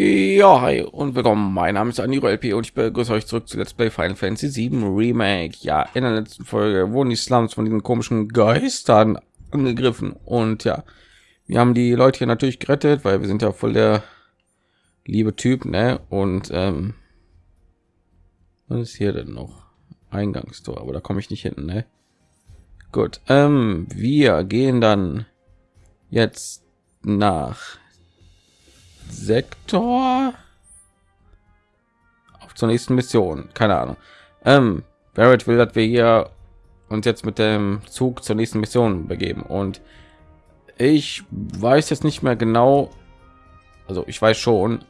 Ja, hi und willkommen. Mein Name ist Aniro LP und ich begrüße euch zurück zu Let's Play Final Fantasy 7 Remake. Ja, in der letzten Folge wurden die Slums von diesen komischen Geistern angegriffen und ja, wir haben die Leute hier natürlich gerettet, weil wir sind ja voll der liebe Typ, ne? Und ähm, was ist hier denn noch? Eingangstor, aber da komme ich nicht hin, ne? Gut, ähm, wir gehen dann jetzt nach Sektor auf zur nächsten Mission. Keine Ahnung. Ähm, Barrett will, dass wir hier uns jetzt mit dem Zug zur nächsten Mission begeben und ich weiß jetzt nicht mehr genau. Also ich weiß schon,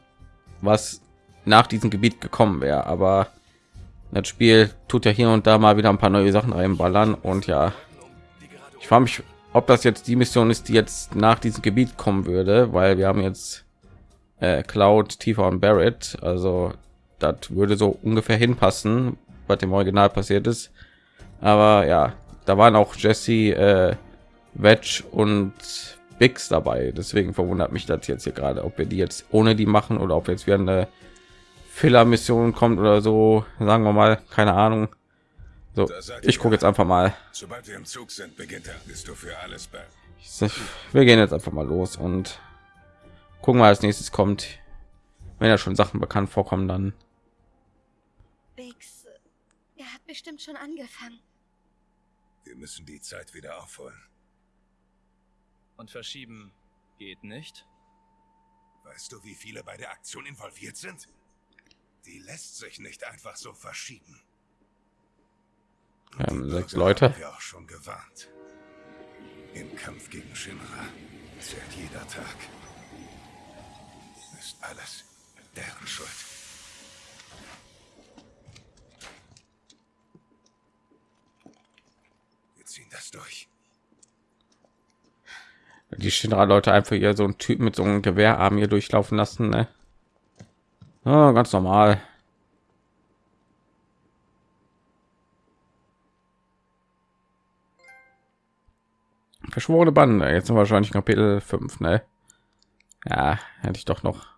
was nach diesem Gebiet gekommen wäre, aber das Spiel tut ja hier und da mal wieder ein paar neue Sachen reinballern und ja, ich frage mich, ob das jetzt die Mission ist, die jetzt nach diesem Gebiet kommen würde, weil wir haben jetzt äh, Cloud, Tifa und Barrett. Also das würde so ungefähr hinpassen, was dem Original passiert ist. Aber ja, da waren auch Jesse, äh, Wedge und Bix dabei. Deswegen verwundert mich das jetzt hier gerade, ob wir die jetzt ohne die machen oder ob jetzt wieder eine Filler-Mission kommt oder so. Sagen wir mal, keine Ahnung. So, ich gucke jetzt einfach mal. Sobald wir im Zug sind, beginnt er. Bist du für alles? Wir gehen jetzt einfach mal los und gucken wir als nächstes kommt. Wenn ja schon sachen bekannt vorkommen dann. Bix, er hat bestimmt schon angefangen. Wir müssen die zeit wieder aufholen. Und verschieben geht nicht? Weißt du wie viele bei der aktion involviert sind? Die lässt sich nicht einfach so verschieben. Ähm, sechs leute. wir auch schon gewarnt. Im kampf gegen shinra zählt jeder tag ist alles deren Schuld. Wir ziehen das durch. Die Shinra-Leute einfach hier so ein Typ mit so einem Gewehrarm hier durchlaufen lassen, ne? Ja, ganz normal. Verschworene Bande. Jetzt sind wir wahrscheinlich Kapitel 5, ne? Ja, hätte ich doch noch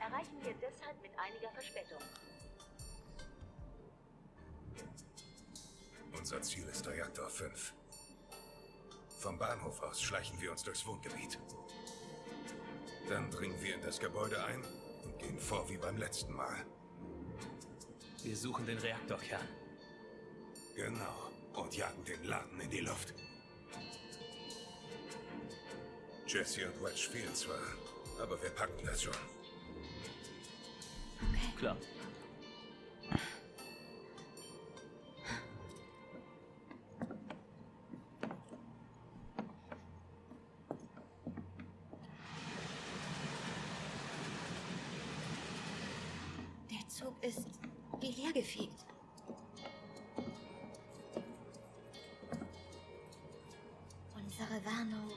erreichen wir deshalb mit einiger Verspätung. Unser Ziel ist Reaktor 5. Vom Bahnhof aus schleichen wir uns durchs Wohngebiet. Dann dringen wir in das Gebäude ein und gehen vor wie beim letzten Mal. Wir suchen den Reaktorkern. Genau. Und jagen den Laden in die Luft. Jesse und Wedge fehlen zwar, aber wir packen das schon. Klar. Der Zug ist wie leergefegt. Unsere Warnung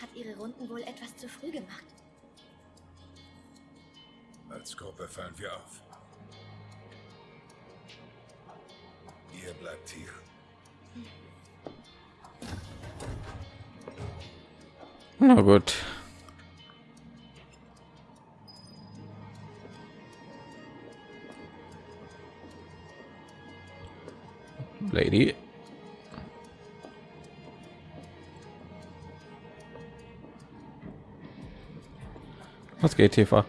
hat ihre Runden wohl etwas zu früh gemacht. Als Gruppe fallen wir auf. Ihr bleibt hier. Na gut. Lady. Was geht, Tifa?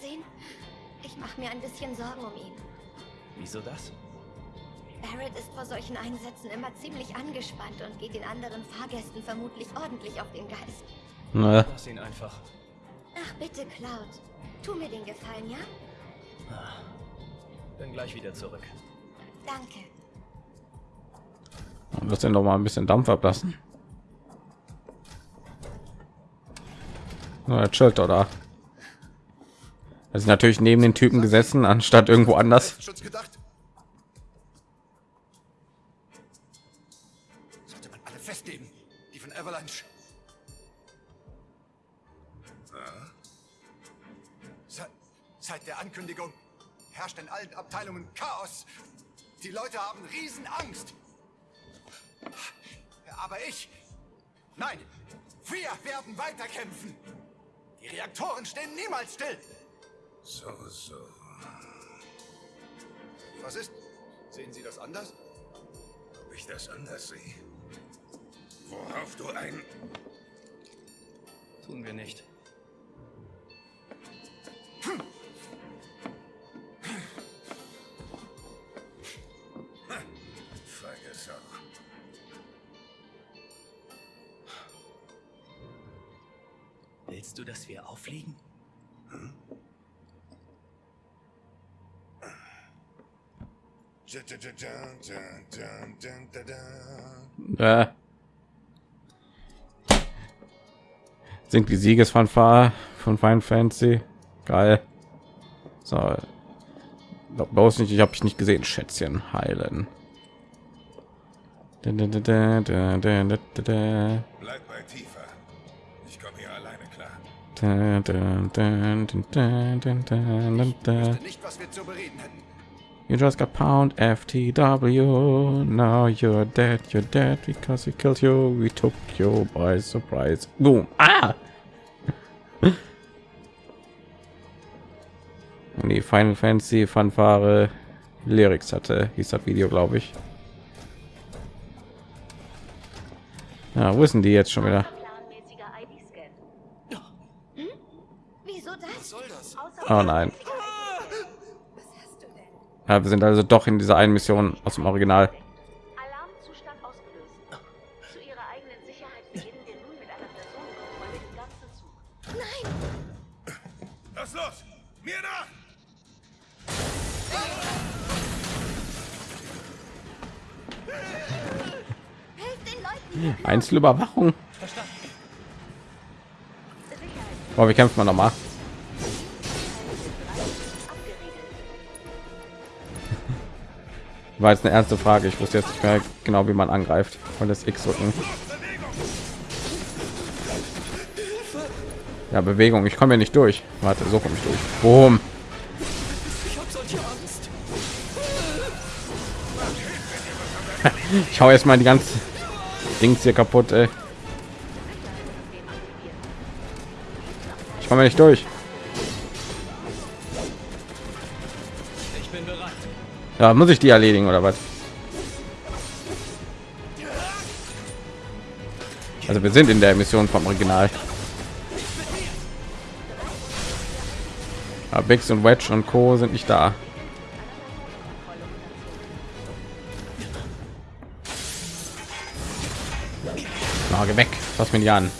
Sehen? Ich mache mir ein bisschen Sorgen um ihn. Wieso das? Barrett ist vor solchen Einsätzen immer ziemlich angespannt und geht den anderen Fahrgästen vermutlich ordentlich auf den Geist. Ne. Lass ihn einfach. Ach bitte, Cloud. Tu mir den Gefallen, ja? Bin gleich wieder zurück. Danke. Lass den doch mal ein bisschen Dampf ablassen. Na, er chillt oder? Ist natürlich neben den Typen gesessen, anstatt irgendwo anders. Sollte man alle festnehmen, die von Avalanche. Seit, seit der Ankündigung herrscht in allen Abteilungen Chaos. Die Leute haben Riesenangst. Aber ich, nein, wir werden weiterkämpfen. Die Reaktoren stehen niemals still. So, so. Was ist? Sehen Sie das anders? Ob ich das anders sehe? Worauf du ein... Tun wir nicht. Äh. Singt die Siegesfanfare von Final Fantasy. Geil. So. Bloß nicht, ich habe ich nicht gesehen. Schätzchen heilen. Bleib bei tiefer. Ich komme hier alleine klar. Ich nicht, was wir zu bereden hätten. You just got pound FTW. Now you're dead. You're dead because we killed you. We took you by surprise. Boom. Ah! Und die Final Fantasy Fanfare Lyrics hatte, hieß das Video, glaube ich. Ja, wo ist denn die jetzt schon wieder? Das? Oh nein. Was hast du denn? Ja, wir sind also doch in dieser einen Mission aus dem Original. Alarmzustand ausgelöst. Zu ihrer eigenen Sicherheit War jetzt eine ernste Frage. Ich wusste jetzt nicht mehr genau, wie man angreift. Und das X drücken. Ja, Bewegung. Ich komme ja nicht durch. Warte, so komme ich durch. Boom. Ich hau jetzt mal die ganze Dings hier kaputt. Ey. Ich komme ja nicht durch. Ja, muss ich die erledigen oder was? Also wir sind in der Mission vom Original. Aber Bix und Wedge und Co. sind nicht da. Na, geh weg. Fass mich nicht an.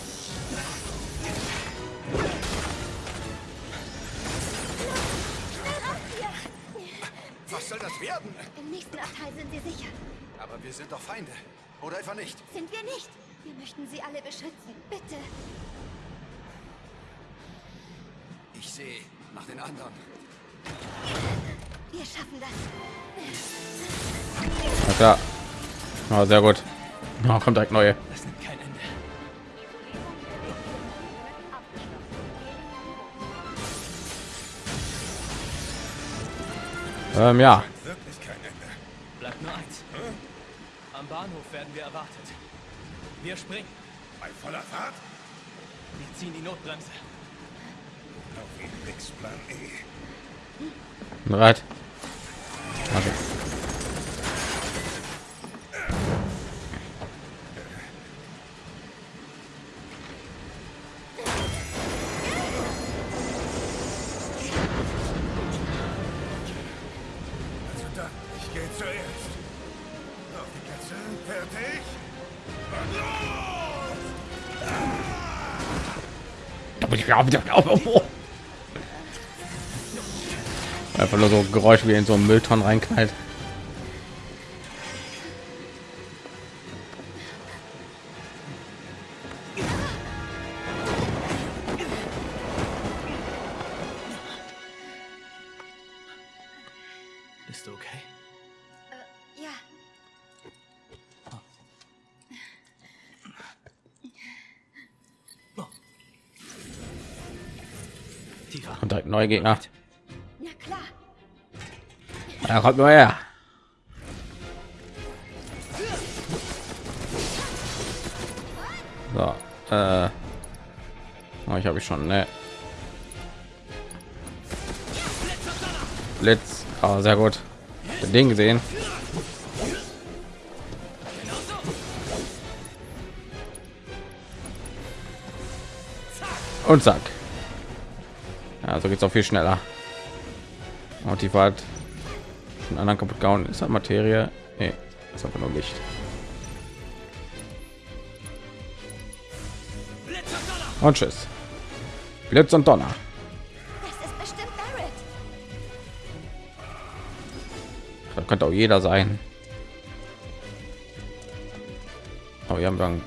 Sind wir nicht? Wir möchten sie alle beschützen. Bitte. Ich sehe nach den anderen. Wir schaffen das. Na klar. Ja, sehr gut. Oh, kommt direkt neue. Das nimmt kein Ende. Ähm, ja. Wirklich kein Ende. Bleibt nur eins. Werden wir erwartet. Wir springen. Bei voller Fahrt? Wir ziehen die Notbremse. Auf Bix Plan E. Bereit. Warte. Einfach nur so Geräusch wie in so einen Müllton reinknallt. Neue Gegner. na klar. Ja, kommt nur her. So, äh, oh, ich habe ich schon, ne? Blitz, oh, sehr gut. Den Ding gesehen. Und zack. Ja, so geht's auch viel schneller. Und die Fahrt einen anderen kaputt gehauen. Ist das Materie? Nee, ist einfach nur Licht. Und tschüss. Blitz und Donner. Das ist bestimmt Barrett. Da könnte auch jeder sein. Aber wir haben dann.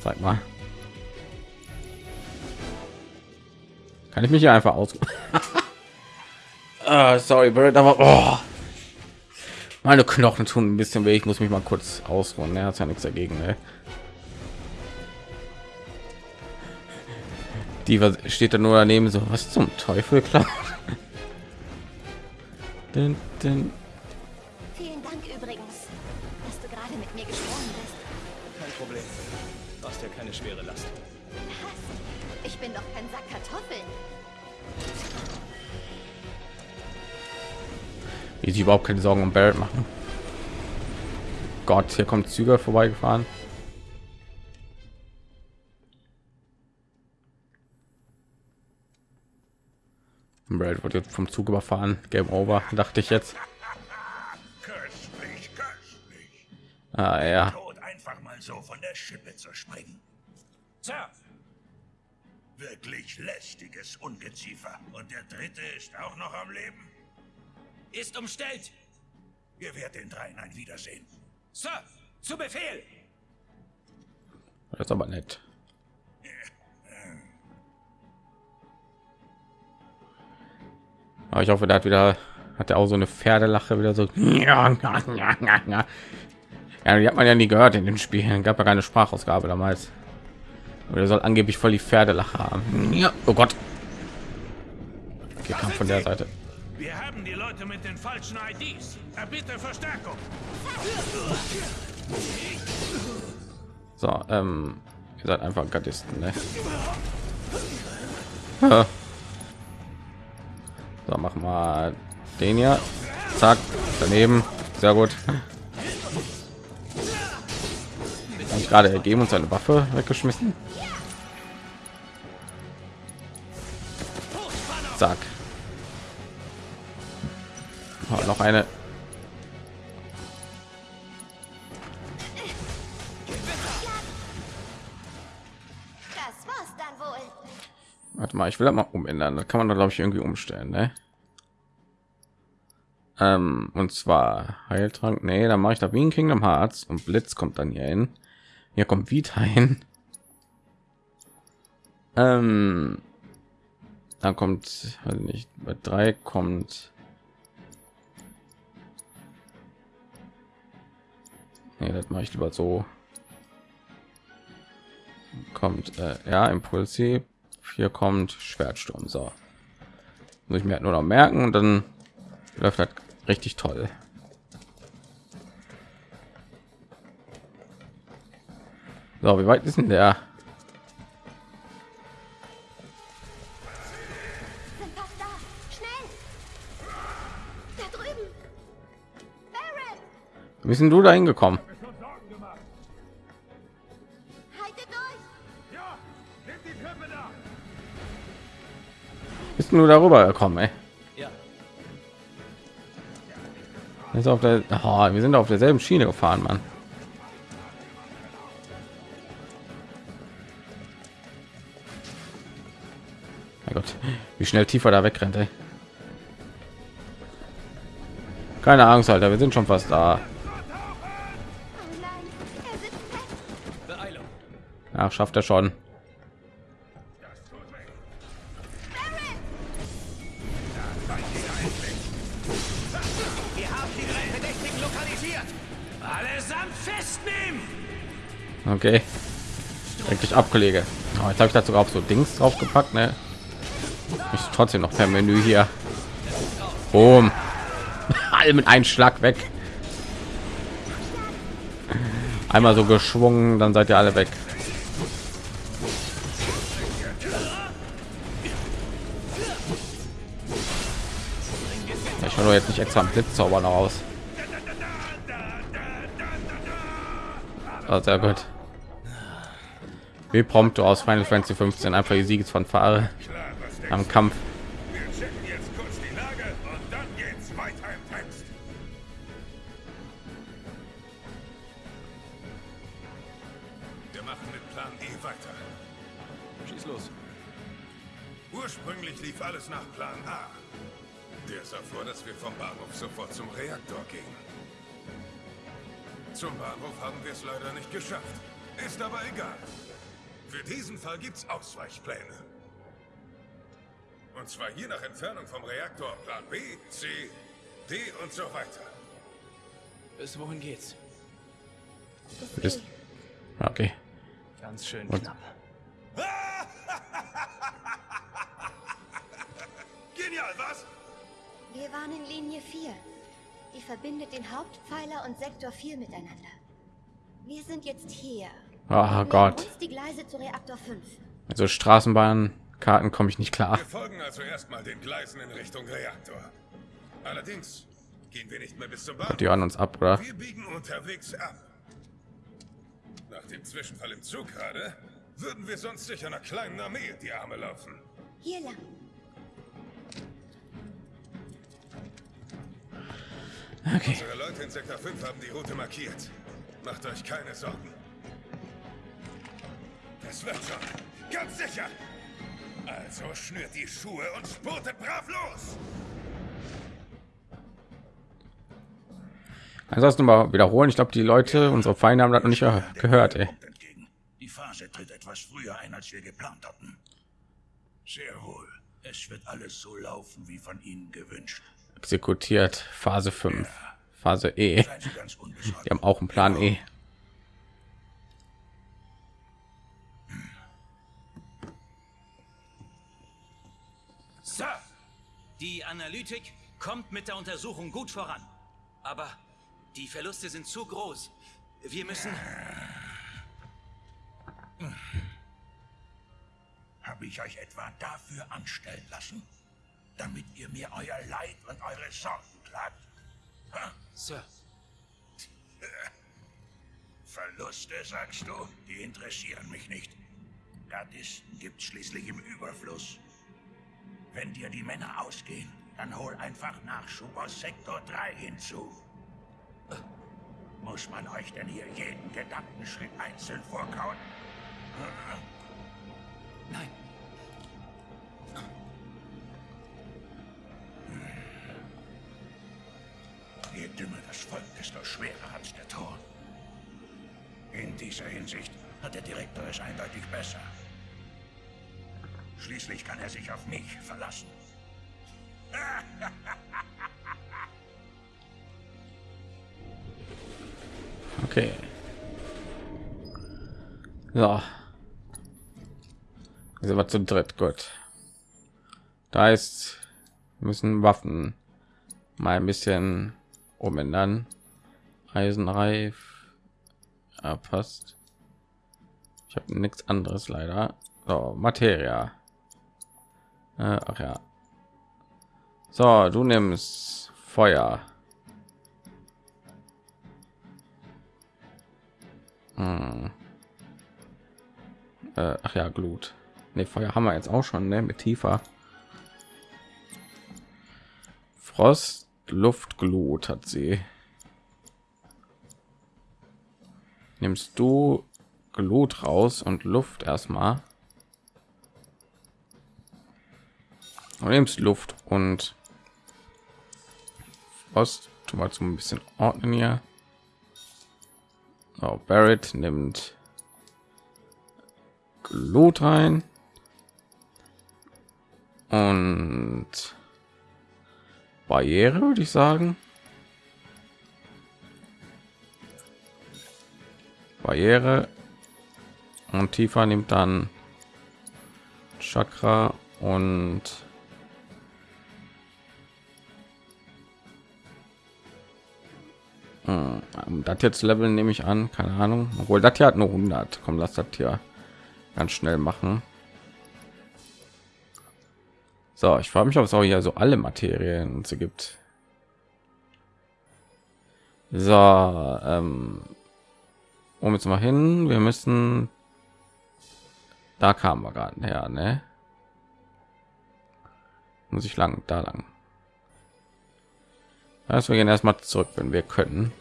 Zeig mal. Kann ich mich hier einfach aus? Ah, sorry, Bird, aber oh. meine Knochen tun ein bisschen weh. Ich muss mich mal kurz ausruhen. Er hat ja nichts dagegen. Ne? Die steht da nur daneben so, was zum Teufel, klar. Dun. Ich bin doch kein Sack Kartoffeln. Wie sie überhaupt keine Sorgen um Barrett machen. Gott, hier kommt Züge vorbeigefahren. Barrett wird jetzt vom Zug überfahren. Game over, dachte ich jetzt. Köstlich, köstlich. Ah, ja. Tod einfach mal so von der Schippe zu springen. Sir, Wirklich lästiges Ungeziefer. Und der dritte ist auch noch am Leben. ist umstellt. Ihr werdet den dreien ein Wiedersehen. Sir, zu Befehl. Das ist aber nett. Aber ich hoffe, der hat wieder hat er auch so eine Pferdelache wieder so. Ja, die hat man ja nie gehört in den Spielen. Gab ja keine Sprachausgabe damals. Und er soll angeblich voll die Pferdelache haben. Ja. Oh Gott. Okay, kam von der Seite. Wir haben die Leute mit den falschen IDs. Erbitte Verstärkung. So, ähm, ihr seid einfach Gardisten, ne? Ja. So, machen wir den hier. Zack, daneben. Sehr gut. Hab ich gerade ergeben und seine Waffe weggeschmissen. Zack. Oh, noch eine. Warte mal, ich will das mal umändern. Das kann man da glaube ich irgendwie umstellen, ne? Ähm, und zwar Heiltrank. Nee, dann mache ich da wie in Kingdom Hearts und Blitz kommt dann hier hin. Hier kommt Vita hin. Ähm, dann kommt, weiß nicht, bei drei kommt. Nee, das mache ich lieber so. Kommt, äh, ja, Impulsiv. Hier kommt Schwertsturm. So. Muss ich mir halt nur noch merken und dann läuft das richtig toll. So, wie weit ist denn der? Wie bist du da hingekommen? Bist du nur darüber gekommen, ey? Ja, Ist auf der, oh, wir sind auf derselben Schiene gefahren, Mann. Wie schnell tiefer da wegrennt, ey. Keine Angst, Alter, wir sind schon fast da. Ach, schafft er schon. Okay. Eigentlich Abkollege. Oh, jetzt habe ich dazu auch so Dings draufgepackt, ne? Ich trotzdem noch per Menü hier. Boom. Alle mit einem Schlag weg. Einmal so geschwungen, dann seid ihr alle weg. Ich doch jetzt nicht extra einen Blitzzauber noch aus. Oh, sehr gut. Wie prompt aus Final Fantasy 15 einfach die Siegesfanfare Klar, was denkst am Kampf. du? Wir checken jetzt kurz die Lage und dann geht's weiter im Text. Wir machen mit Plan E weiter. Schieß los. Ursprünglich lief alles nach Plan A. Der sah vor, dass wir vom Bahnhof sofort zum Reaktor gehen. Zum Bahnhof haben wir es leider nicht geschafft. Ist aber egal. Für diesen Fall gibt's Ausweichpläne. Und zwar je nach Entfernung vom Reaktor Plan B, C, D und so weiter. Bis wohin geht's? Ist okay. Ganz schön Und- knapp. Genial, was? Wir waren in Linie 4. Die verbindet den Hauptpfeiler und Sektor 4 miteinander. Wir sind jetzt hier. Oh Gott. Die Gleise zu Reaktor 5. Also Straßenbahnkarten komme ich nicht klar. Wir folgen also erstmal den Gleisen in Richtung Reaktor. Allerdings gehen wir nicht mehr bis zum Bahnhof. Die hören uns ab, oder? Wir biegen unterwegs ab. Nach dem Zwischenfall im Zug gerade würden wir sonst sicher einer kleinen Armee in die Arme laufen. Hier lang. Okay. Unsere Leute in Sektor 5 haben die Route markiert. Macht euch keine Sorgen. Das wird schon. Ganz sicher. Also schnürt die Schuhe und spurtet brav los. Ansonsten mal wiederholen. Ich glaube, die Leute, unsere Feinde haben das noch nicht ge- gehört, ey. Die Phase tritt etwas früher ein, als wir geplant hatten. Sehr wohl. Es wird alles so laufen, wie von Ihnen gewünscht. Exekutiert. Phase 5. Phase E. Die haben auch einen Plan E. die Analytik kommt mit der Untersuchung gut voran. Aber die Verluste sind zu groß. Wir müssen... Habe ich euch etwa dafür anstellen lassen? Damit ihr mir euer Leid und eure Sorgen klagt? Ha? Sir, Verluste, sagst du? Die interessieren mich nicht. Gardisten gibt's schließlich im Überfluss. Wenn dir die Männer ausgehen, dann hol einfach Nachschub aus Sektor 3 hinzu. Muss man euch denn hier jeden Gedankenschritt einzeln vorkauen? nein. Je dümmer das Volk, desto schwerer hat's der Ton. In dieser Hinsicht hat der Direktor es eindeutig besser. Schließlich kann er sich auf mich verlassen. Okay. So. Sind wir zu dritt. Gut. Da ist müssen Waffen mal ein bisschen umändern. Eisenreif. Ja, passt. Ich habe nichts anderes leider. So, Materia. Äh, ach ja. So, du nimmst Feuer. Hm. Äh, ach ja, Glut. Ne, Feuer haben wir jetzt auch schon, ne, mit tiefer. Frost Luftglut hat sie. Nimmst du Glut raus und Luft erstmal. Luft und was tu mal zum ein bisschen ordnen hier. Oh, Barrett nimmt Glut rein und Barriere würde ich sagen. Barriere und tiefer nimmt dann Chakra und hm, das jetzt Level nehme ich an, keine Ahnung, obwohl das hier hat nur 100. Komm, lass das hier ganz schnell machen. So, ich frage mich, ob es auch hier so alle Materien und so gibt. So, ähm, um jetzt mal hin, wir müssen, da kamen wir gerade her, ne? Muss ich lang, da lang. Also wir gehen erstmal zurück, wenn wir können.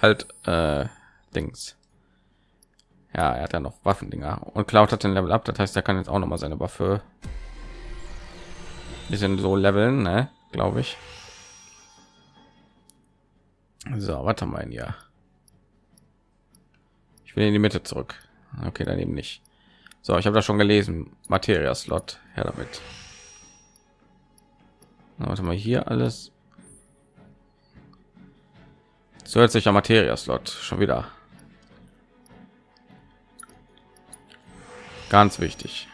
Halt, äh, Dings. Ja, er hat ja noch Waffendinger und Cloud hat den Level ab. Das heißt, er kann jetzt auch noch mal seine Waffe bisschen so leveln, ne? Glaube ich. So, wir denn hier? Ich will in die Mitte zurück. Okay, daneben nicht. So, ich habe das schon gelesen. Materia Slot, her damit. Na, warte mal hier alles. Zusätzlicher Materia Slot schon wieder. Ganz wichtig.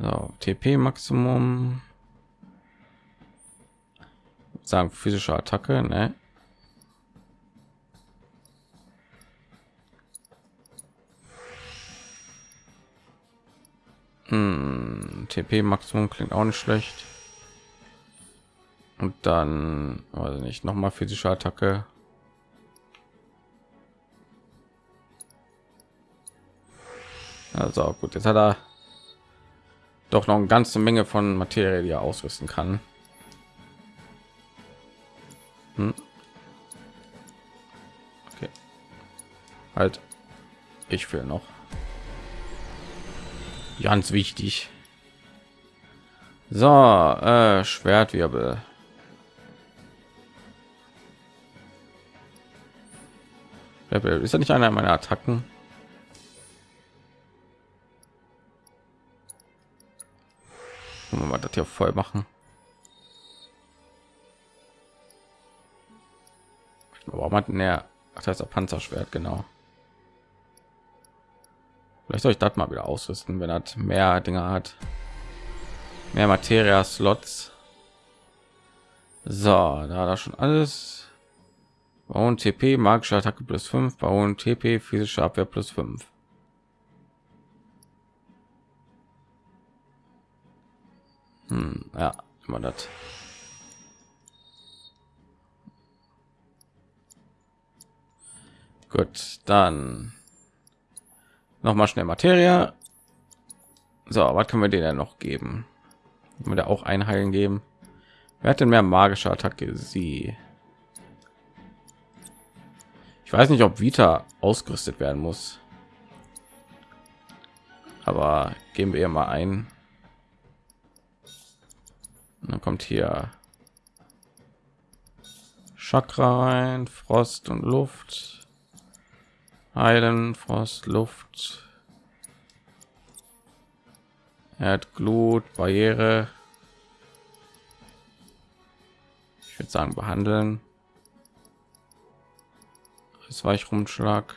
So, TP Maximum. Sagen physische Attacke, ne? Hm, TP Maximum klingt auch nicht schlecht. Und dann, weiß nicht, noch mal physische Attacke. Also gut, jetzt hat er doch noch eine ganze Menge von Materie, die er ausrüsten kann. Hm. Okay. Halt, ich will noch. Ganz wichtig. So, äh, Schwertwirbel. Ist ja nicht einer meiner Attacken? Wir mal das hier voll machen. Warum hat er das heißt Panzerschwert genau? Vielleicht soll ich das mal wieder ausrüsten, wenn er mehr Dinge hat. Mehr Materia Slots. So, da da schon alles. Bauen TP, magische Attacke plus 5, bauen TP, physische Abwehr plus 5. Hm, ja, immer das. Gut, dann noch mal schnell Materie. So, was können wir denen noch geben? Können wir da auch einheilen geben? Wer hat denn mehr magische Attacke? Sie. Ich weiß nicht, ob Vita ausgerüstet werden muss. Aber geben wir mal ein. Und dann kommt hier Chakra rein, Frost und Luft. Heilen, Frost, Luft. Er hat Glut, Barriere. Ich würde sagen behandeln. Es war ich rumschlag.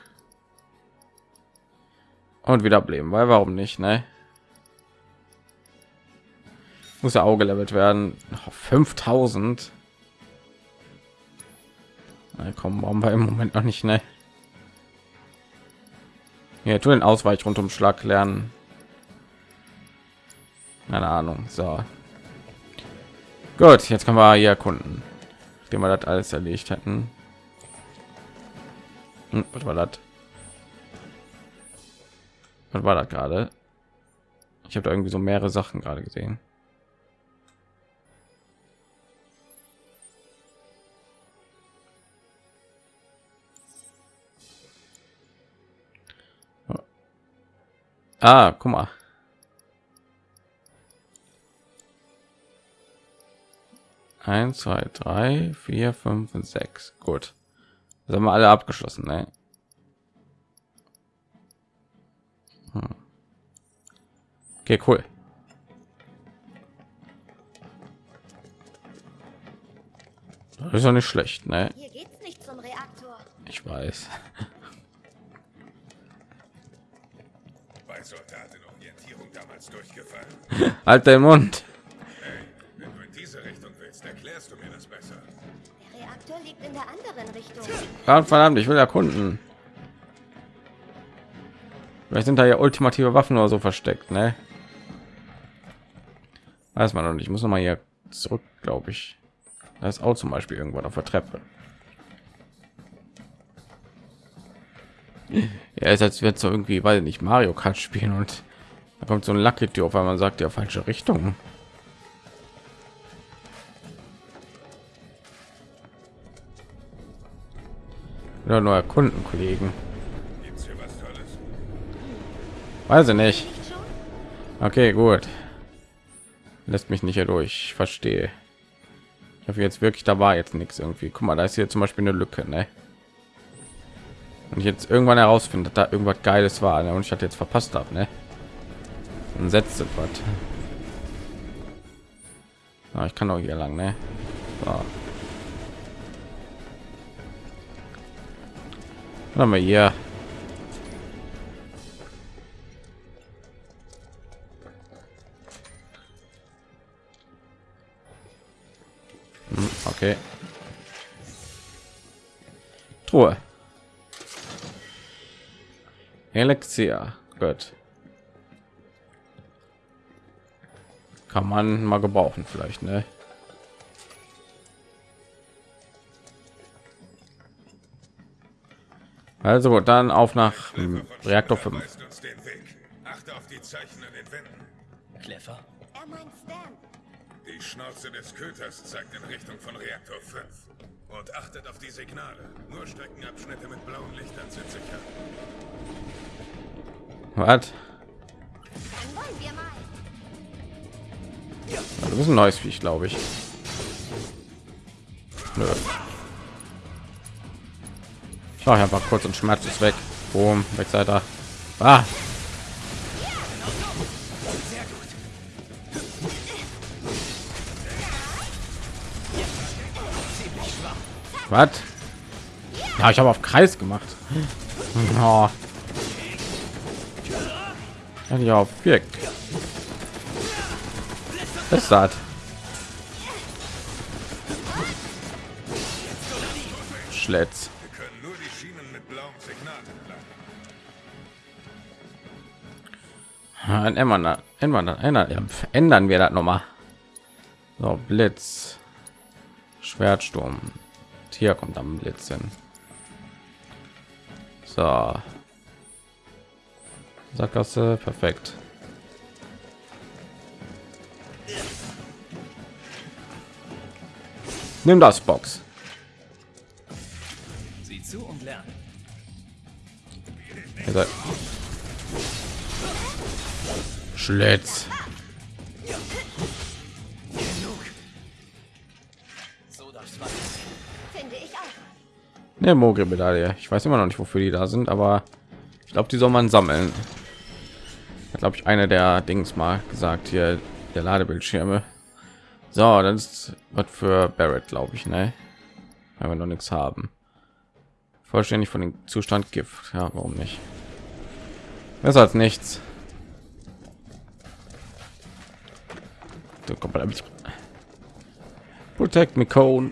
Und wieder bleiben, weil warum nicht, ne? muss ja auch gelevelt werden 5000 Na, komm warum wir im moment noch nicht ne ja tu den ausweich rund um schlag lernen. Keine ahnung so. Gut jetzt können wir hier erkunden dem wir das alles erledigt hätten. Hm, was war das? Was war das gerade? Ich habe irgendwie so mehrere sachen gerade gesehen Ah, guck mal. Eins, zwei, drei, vier, fünf und sechs. Gut. Das haben wir alle abgeschlossen, ne? Hm. Okay, cool. Das ist doch nicht schlecht, ne? Hier geht's nicht zum Reaktor. Ich weiß. Bei Soldatenorientierung damals durchgefallen. halt deinen Mund. Hey, wenn du in diese Richtung willst, erklärst du mir das besser. Der Reaktor liegt in der anderen Richtung. Verdammt, verdammt, ich will erkunden. Vielleicht sind da ja ultimative Waffen oder so versteckt, ne? Weiß man noch nicht. Ich muss noch mal hier zurück, glaube ich. Da ist auch zum Beispiel irgendwann auf der Treppe. Ja, ist als wird so irgendwie, weil nicht Mario Kart spielen und da kommt so ein Lucky Tür auf einmal sagt ja falsche Richtung. Oder nur erkunden, Kollegen. Gibt's hier was Tolles? Weiß ich nicht. Okay, gut. Lässt mich nicht hier durch. Ich verstehe. Ich hoffe jetzt wirklich, da war jetzt nichts irgendwie. Guck mal, da ist hier zum Beispiel eine Lücke, ne? Und ich jetzt irgendwann herausfindet, da irgendwas Geiles war, ne? und ich hatte jetzt verpasst habe, ne? Dann setzt es was. Ja, ich kann auch hier lang, ne? So. Was haben wir hier? Hm, Okay. Truhe. Elixier. Gut. Kann man mal gebrauchen vielleicht, ne? Also dann auf nach Reaktor 5. Weist uns den Weg. Achte auf die Zeichen an den Wänden. Clever. Er meint Stan. Die Schnauze des Köters zeigt in Richtung von Reaktor 5. Und achtet auf die Signale. Nur Streckenabschnitte mit blauen Was? Du bist ein neues Viech, glaube ich. Nö. Ich mache einfach kurz und Schmerz ist weg. Boom, weg seid ihr. Ah. Was? Ja, ich habe auf Kreis gemacht. Oh. Die Schienen mit blauem Signal entlang. Dann ändern, ändern, ändern, ändern wir das noch mal. So, Blitz. Schwertsturm. Hier kommt am Blitz hin. So. Sackgasse, perfekt. Nimm das Box. Sieh zu und lern. Schlitz. Genug. So darf's weiter. Finde ich auch. Ne, Mogri-Medaille. Ich weiß immer noch nicht, wofür die da sind, aber ich glaube, die soll man sammeln. Glaube ich, eine der Dings mal gesagt hier, der Ladebildschirme. So, das ist was für Barrett, glaube ich, ne? Wenn wir noch nichts haben. Vollständig von dem Zustand Gift. Ja, warum nicht? Besser als nichts. So, kommt mal Protect me, Cone.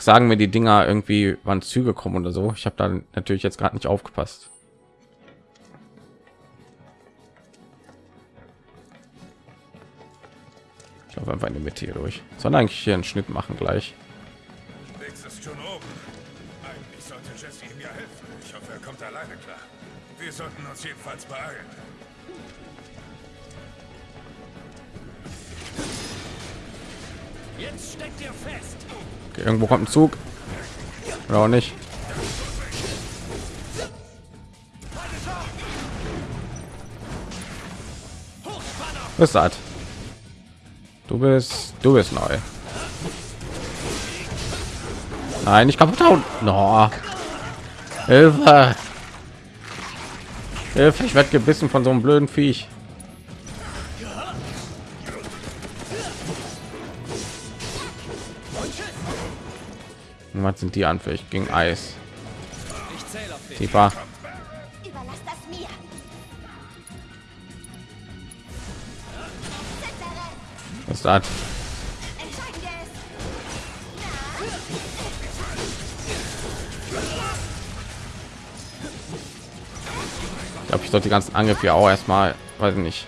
Sagen wir die Dinger irgendwie, wann Züge kommen oder so. Ich habe da natürlich jetzt gerade nicht aufgepasst. Ich glaube einfach in die Mitte hier durch. Sondern eigentlich hier einen Schnitt machen gleich. Kommt alleine klar. Wir sollten uns jedenfalls beeilen. Jetzt steckt ihr fest. Irgendwo kommt ein Zug. Oder auch nicht. Was hat? Du bist, du bist neu. Nein, ich kaputt hauen. No. Hilfe. Hilfe, ich werde gebissen von so einem blöden Viech. Was sind die anfällig gegen Eis? Ich zähle auf dich. Tiefer. Überlass das mir. Zettere, Was das? Ich glaube, ich sollte die ganzen Angriffe ja auch erstmal, weiß ich nicht,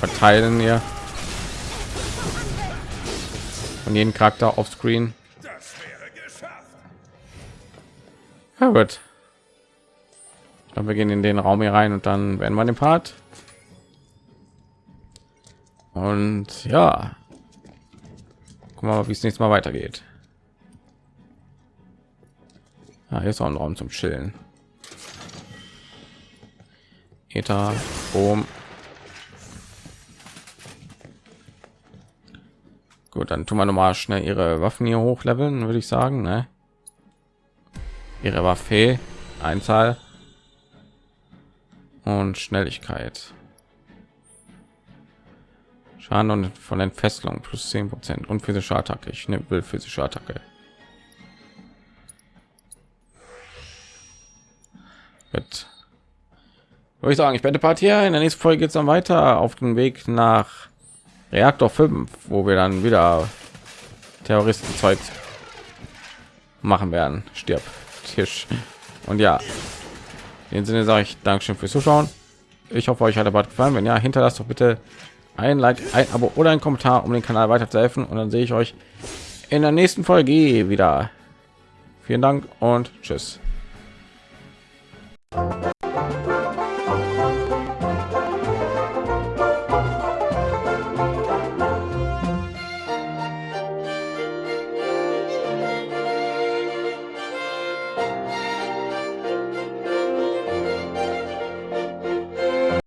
verteilen hier. Von jedem Charakter auf Screen. Ja, gut. Ich glaube, wir gehen in den Raum hier rein und dann werden wir den Part. Und ja, gucken wir mal, wie es nächstes Mal weitergeht. Ah, hier ist auch ein Raum zum Chillen. Ether, Boom. Gut, dann tun wir noch mal schnell ihre Waffen hier hochleveln, würde ich sagen. Ne? Ihre Waffe, Einzahl und Schnelligkeit. Schaden und von Entfesselung plus 10 Prozent und physische Attacke. Ich ne, will physische Attacke. Gut. Würde ich sagen, ich beende Part hier. In der nächsten Folge geht es dann weiter auf dem Weg nach Reaktor 5, wo wir dann wieder Terroristenzeug machen werden. Stirb, Tisch. Und ja, in dem Sinne sage ich Dankeschön fürs Zuschauen. Ich hoffe, euch hat der Bad gefallen. Wenn ja, hinterlasst doch bitte ein Like, ein Abo oder ein Kommentar, um den Kanal weiter zu helfen. Und dann sehe ich euch in der nächsten Folge wieder. Vielen Dank und tschüss.